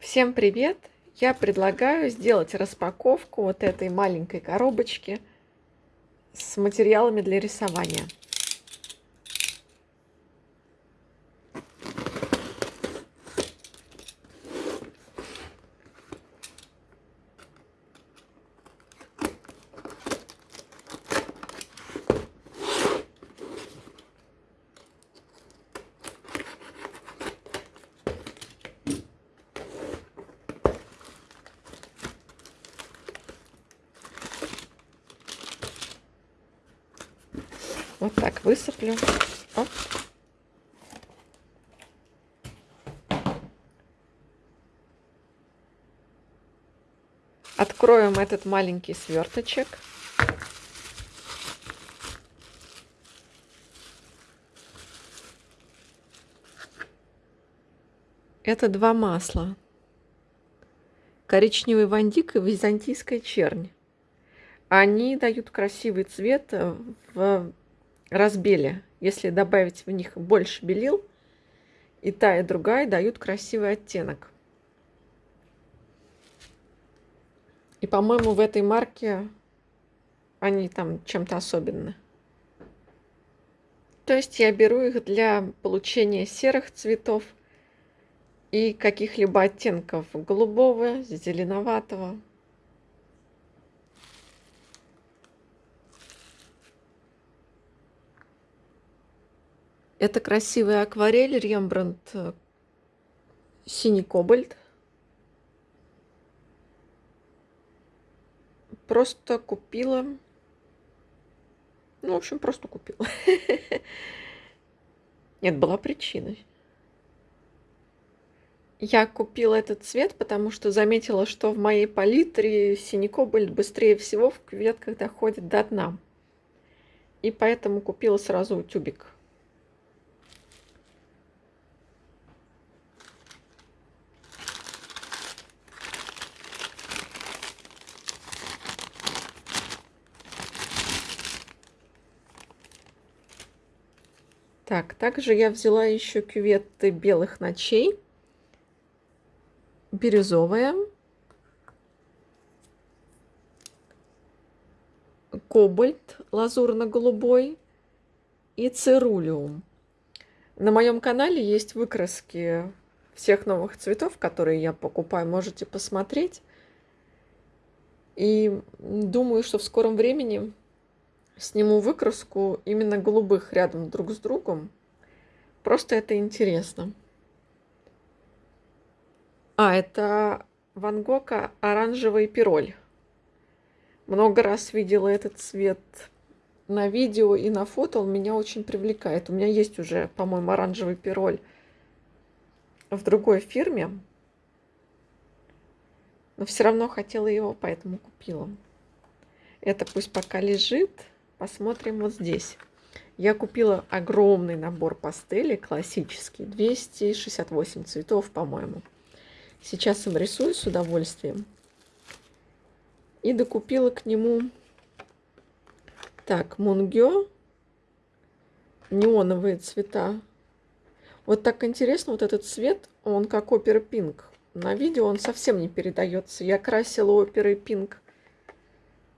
Всем привет! Я предлагаю сделать распаковку вот этой маленькой коробочки с материалами для рисования. Вот так высыплю. Оп. Откроем этот маленький сверточек. Это два масла. Коричневый вандик и византийская чернь. Они дают красивый цвет в разбели. Если добавить в них больше белил, и та, и другая дают красивый оттенок. И, по-моему, в этой марке они там чем-то особенны. То есть я беру их для получения серых цветов и каких-либо оттенков голубого, зеленоватого. Это красивая акварель Рембрандт э, синий кобальт. Просто купила. Ну, в общем, просто купила. Нет, была причина. Я купила этот цвет, потому что заметила, что в моей палитре синий кобальт быстрее всего в кветках доходит до дна. И поэтому купила сразу тюбик. Так, также я взяла еще кюветы белых ночей. Бирюзовая. Кобальт лазурно-голубой. И цирулиум. На моем канале есть выкраски всех новых цветов, которые я покупаю. Можете посмотреть. И думаю, что в скором времени сниму выкраску именно голубых рядом друг с другом. Просто это интересно. А, это Ван Гога оранжевый пироль. Много раз видела этот цвет на видео и на фото. Он меня очень привлекает. У меня есть уже, по-моему, оранжевый пироль в другой фирме. Но все равно хотела его, поэтому купила. Это пусть пока лежит. Посмотрим вот здесь. Я купила огромный набор пастелей, классический, 268 цветов, по-моему. Сейчас им рисую с удовольствием. И докупила к нему, так, мунгё, неоновые цвета. Вот так интересно, вот этот цвет, он как опера пинк. На видео он совсем не передается. Я красила оперой пинк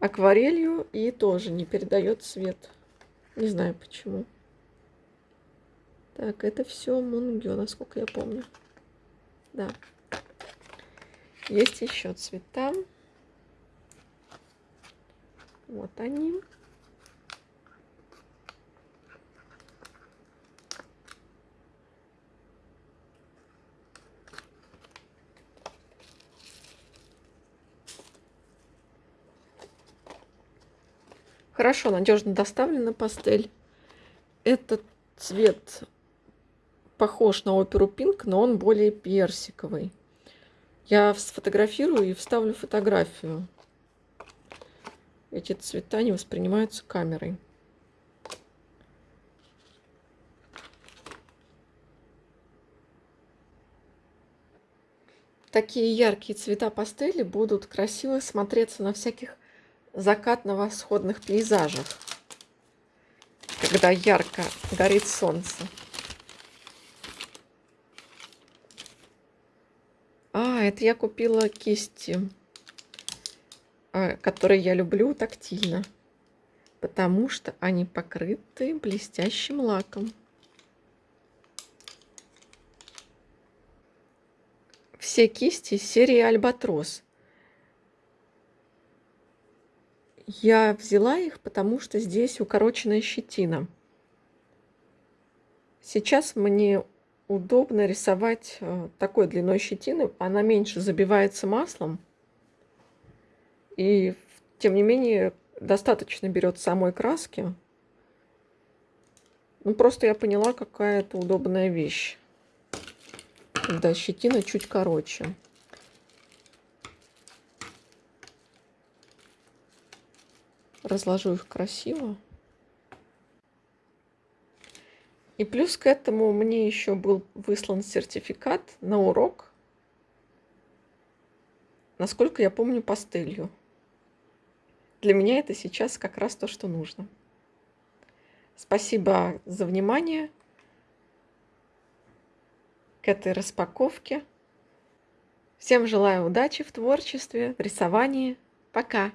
акварелью и тоже не передает цвет. Не знаю почему. Так, это все мунгё, насколько я помню. Да. Есть еще цвета. Вот они. Хорошо, надежно доставлена пастель. Этот цвет похож на оперу Пинк, но он более персиковый. Я сфотографирую и вставлю фотографию. Эти цвета не воспринимаются камерой. Такие яркие цвета пастели будут красиво смотреться на всяких закатно-восходных пейзажах, когда ярко горит солнце. А, это я купила кисти, а, которые я люблю тактильно, потому что они покрыты блестящим лаком. Все кисти серии Альбатрос. Я взяла их, потому что здесь укороченная щетина. Сейчас мне удобно рисовать э, такой длиной щетины. Она меньше забивается маслом. И, тем не менее, достаточно берет самой краски. Ну, просто я поняла, какая это удобная вещь. Когда щетина чуть короче. Разложу их красиво. И плюс к этому мне еще был выслан сертификат на урок, насколько я помню, пастелью. Для меня это сейчас как раз то, что нужно. Спасибо за внимание к этой распаковке. Всем желаю удачи в творчестве, в рисовании. Пока!